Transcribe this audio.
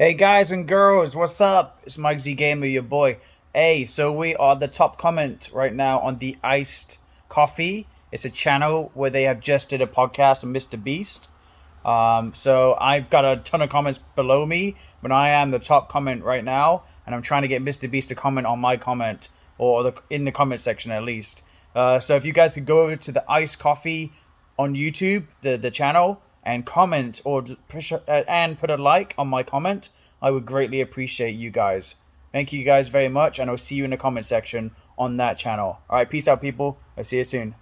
Hey guys and girls, what's up? It's Mike Z Gamer, your boy. Hey, so we are the top comment right now on the Iced Coffee. It's a channel where they have just did a podcast on Mr. Beast. Um, so I've got a ton of comments below me, but I am the top comment right now, and I'm trying to get Mr. Beast to comment on my comment or the in the comment section at least. Uh, so if you guys could go over to the Iced Coffee on YouTube, the the channel, and comment or push uh, and put a like on my comment, I would greatly appreciate you guys. Thank you guys very much, and I'll see you in the comment section on that channel. All right, peace out, people. I'll see you soon.